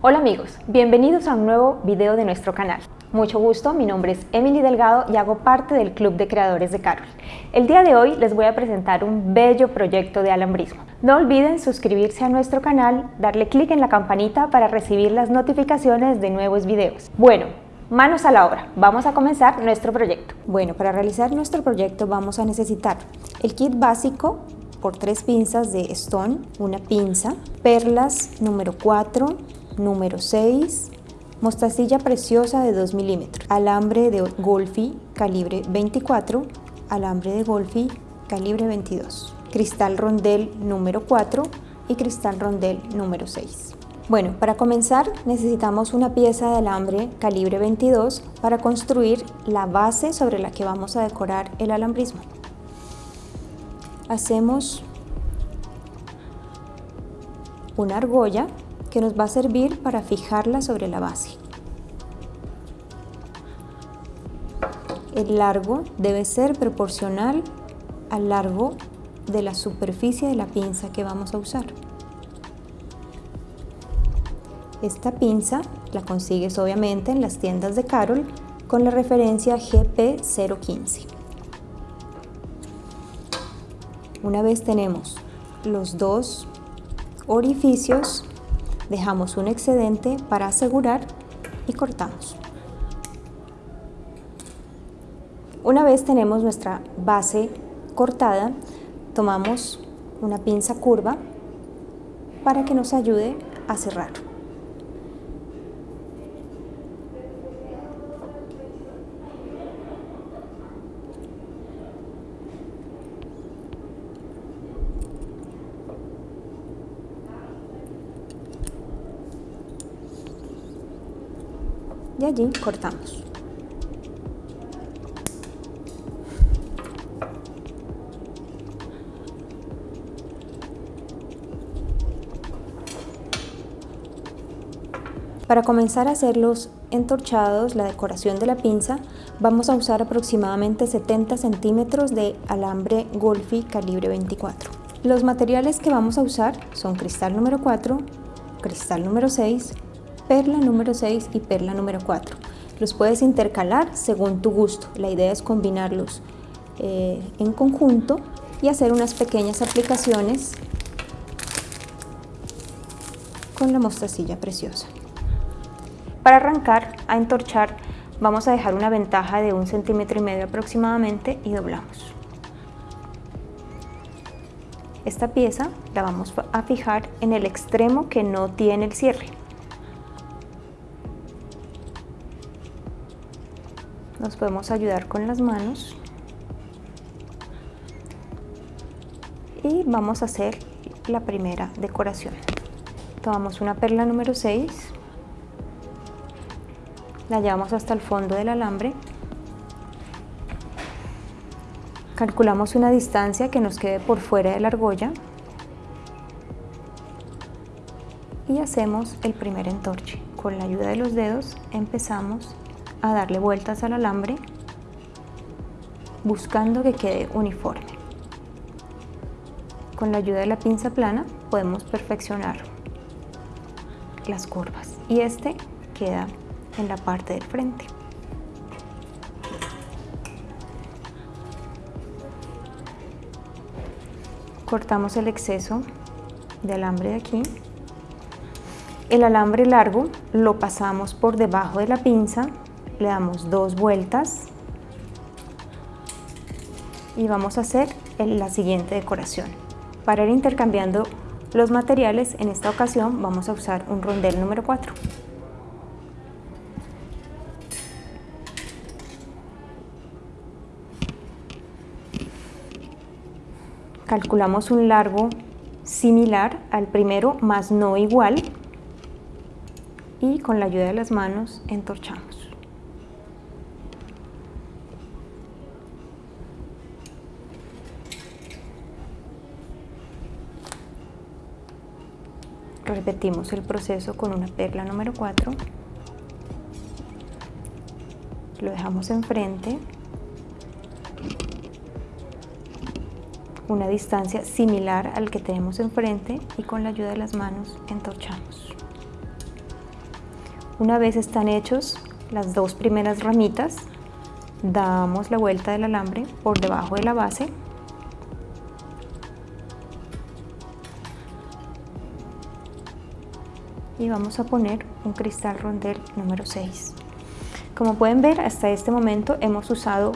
Hola amigos, bienvenidos a un nuevo video de nuestro canal. Mucho gusto, mi nombre es Emily Delgado y hago parte del Club de Creadores de Carol. El día de hoy les voy a presentar un bello proyecto de alambrismo. No olviden suscribirse a nuestro canal, darle clic en la campanita para recibir las notificaciones de nuevos videos. Bueno, manos a la obra, vamos a comenzar nuestro proyecto. Bueno, para realizar nuestro proyecto vamos a necesitar el kit básico por tres pinzas de Stone, una pinza, perlas número 4, número 6, mostacilla preciosa de 2 milímetros, alambre de Golfi calibre 24, alambre de Golfi calibre 22, cristal rondel número 4 y cristal rondel número 6. Bueno, para comenzar necesitamos una pieza de alambre calibre 22 para construir la base sobre la que vamos a decorar el alambrismo. Hacemos una argolla que nos va a servir para fijarla sobre la base. El largo debe ser proporcional al largo de la superficie de la pinza que vamos a usar. Esta pinza la consigues obviamente en las tiendas de Carol con la referencia GP015. Una vez tenemos los dos orificios, dejamos un excedente para asegurar y cortamos. Una vez tenemos nuestra base cortada, tomamos una pinza curva para que nos ayude a cerrar. y allí cortamos. Para comenzar a hacer los entorchados, la decoración de la pinza, vamos a usar aproximadamente 70 centímetros de alambre Golfi calibre 24. Los materiales que vamos a usar son cristal número 4, cristal número 6, perla número 6 y perla número 4. Los puedes intercalar según tu gusto. La idea es combinarlos eh, en conjunto y hacer unas pequeñas aplicaciones con la mostacilla preciosa. Para arrancar a entorchar vamos a dejar una ventaja de un centímetro y medio aproximadamente y doblamos. Esta pieza la vamos a fijar en el extremo que no tiene el cierre. Nos podemos ayudar con las manos. Y vamos a hacer la primera decoración. Tomamos una perla número 6 la llevamos hasta el fondo del alambre. Calculamos una distancia que nos quede por fuera de la argolla. Y hacemos el primer entorche. Con la ayuda de los dedos empezamos a darle vueltas al alambre buscando que quede uniforme. Con la ayuda de la pinza plana podemos perfeccionar las curvas y este queda en la parte del frente. Cortamos el exceso de alambre de aquí. El alambre largo lo pasamos por debajo de la pinza le damos dos vueltas y vamos a hacer la siguiente decoración. Para ir intercambiando los materiales, en esta ocasión vamos a usar un rondel número 4. Calculamos un largo similar al primero, más no igual, y con la ayuda de las manos entorchamos. Repetimos el proceso con una perla número 4. Lo dejamos enfrente. Una distancia similar al que tenemos enfrente y con la ayuda de las manos entorchamos. Una vez están hechos las dos primeras ramitas, damos la vuelta del alambre por debajo de la base y vamos a poner un cristal rondel número 6. Como pueden ver, hasta este momento hemos usado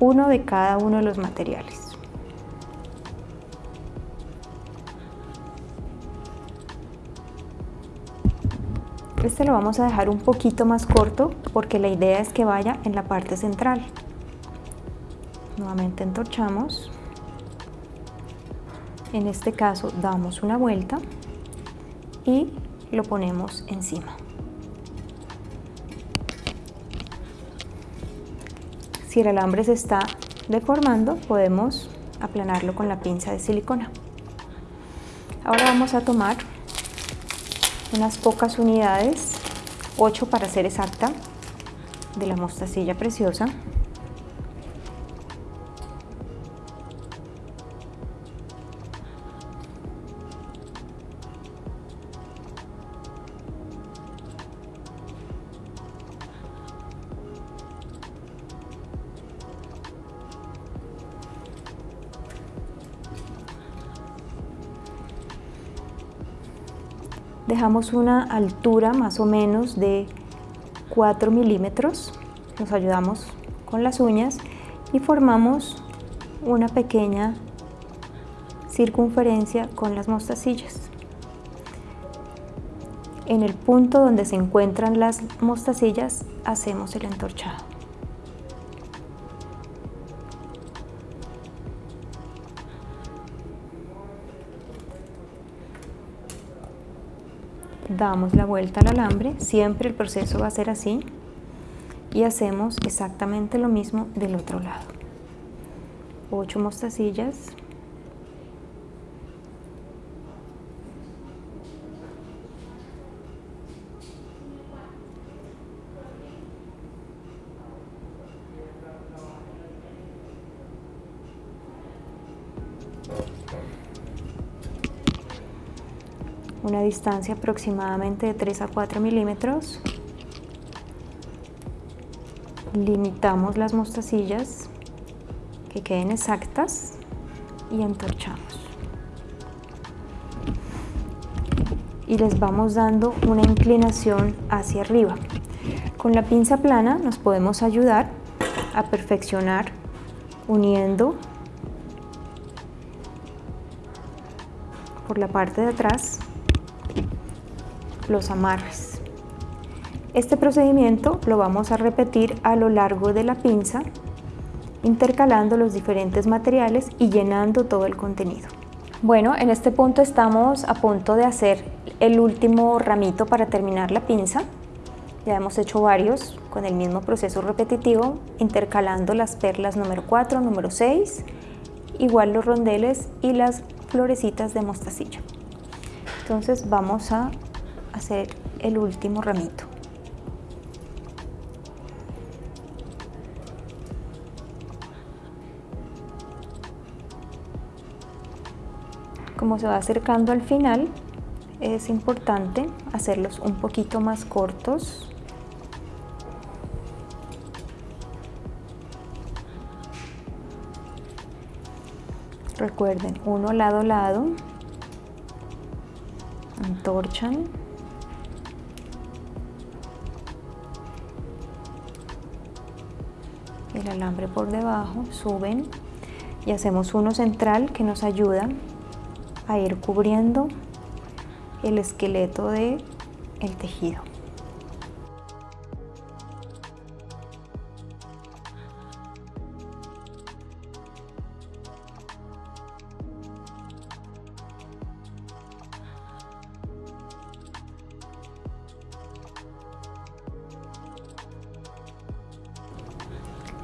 uno de cada uno de los materiales. Este lo vamos a dejar un poquito más corto porque la idea es que vaya en la parte central. Nuevamente entorchamos. En este caso damos una vuelta y lo ponemos encima. Si el alambre se está deformando, podemos aplanarlo con la pinza de silicona. Ahora vamos a tomar unas pocas unidades, 8 para ser exacta, de la mostacilla preciosa dejamos una altura más o menos de 4 milímetros, nos ayudamos con las uñas y formamos una pequeña circunferencia con las mostacillas. En el punto donde se encuentran las mostacillas hacemos el entorchado. Damos la vuelta al alambre, siempre el proceso va a ser así y hacemos exactamente lo mismo del otro lado. 8 mostacillas. Una distancia aproximadamente de 3 a 4 milímetros. Limitamos las mostacillas que queden exactas y entorchamos. Y les vamos dando una inclinación hacia arriba. Con la pinza plana nos podemos ayudar a perfeccionar uniendo por la parte de atrás los amarres. Este procedimiento lo vamos a repetir a lo largo de la pinza, intercalando los diferentes materiales y llenando todo el contenido. Bueno, en este punto estamos a punto de hacer el último ramito para terminar la pinza. Ya hemos hecho varios con el mismo proceso repetitivo, intercalando las perlas número 4, número 6, igual los rondeles y las florecitas de mostacilla. Entonces vamos a hacer el último ramito. Como se va acercando al final, es importante hacerlos un poquito más cortos recuerden uno lado a lado antorchan el alambre por debajo, suben y hacemos uno central que nos ayuda a ir cubriendo el esqueleto de el tejido.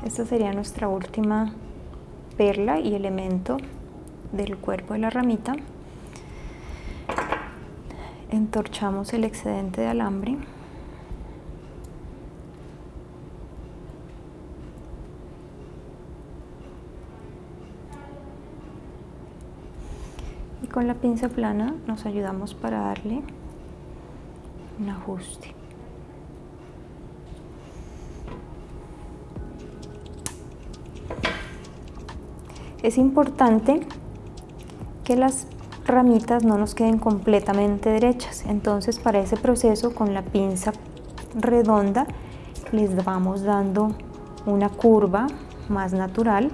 Esta sería nuestra última perla y elemento del cuerpo de la ramita. Entorchamos el excedente de alambre. Y con la pinza plana nos ayudamos para darle un ajuste. Es importante que las ramitas no nos queden completamente derechas, entonces para ese proceso con la pinza redonda les vamos dando una curva más natural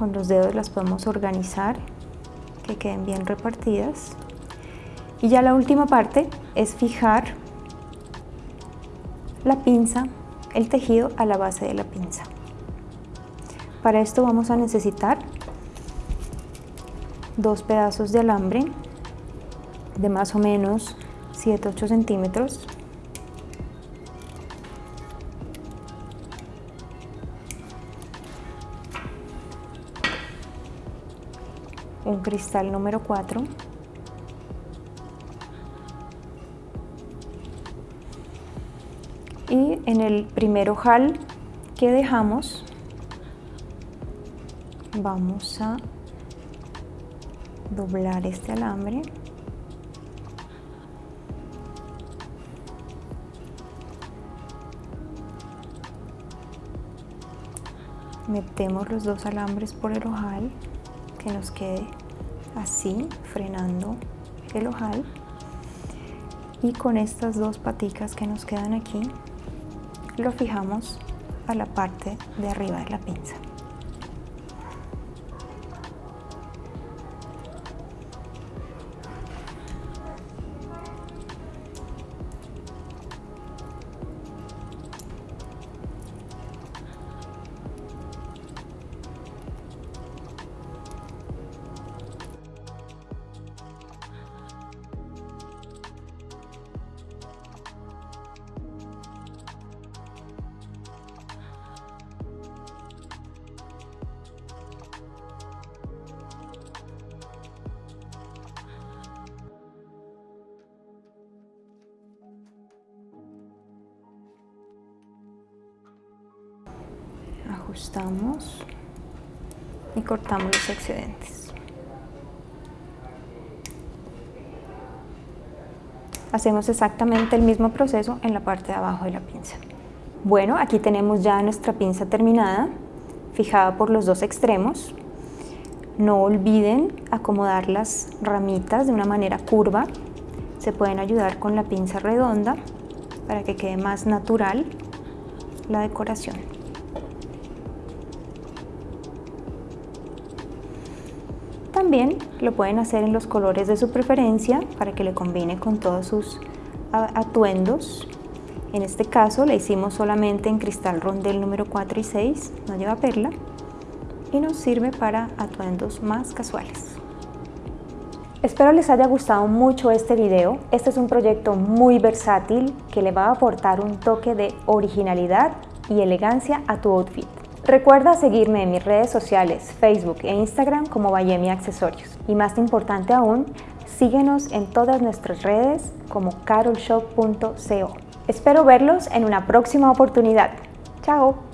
con los dedos las podemos organizar que queden bien repartidas. Y ya la última parte es fijar la pinza, el tejido a la base de la pinza. Para esto vamos a necesitar dos pedazos de alambre de más o menos 7-8 centímetros un cristal número 4 y en el primer ojal que dejamos vamos a doblar este alambre. Metemos los dos alambres por el ojal que nos quede así frenando el ojal. Y con estas dos paticas que nos quedan aquí lo fijamos a la parte de arriba de la pinza ajustamos y cortamos los excedentes. Hacemos exactamente el mismo proceso en la parte de abajo de la pinza. Bueno, aquí tenemos ya nuestra pinza terminada, fijada por los dos extremos. No olviden acomodar las ramitas de una manera curva. Se pueden ayudar con la pinza redonda para que quede más natural la decoración. También lo pueden hacer en los colores de su preferencia para que le combine con todos sus atuendos. En este caso le hicimos solamente en cristal rondel número 4 y 6, no lleva perla, y nos sirve para atuendos más casuales. Espero les haya gustado mucho este video. Este es un proyecto muy versátil que le va a aportar un toque de originalidad y elegancia a tu outfit. Recuerda seguirme en mis redes sociales, Facebook e Instagram como Bayemi Accesorios. Y más importante aún, síguenos en todas nuestras redes como carolshop.co. Espero verlos en una próxima oportunidad. ¡Chao!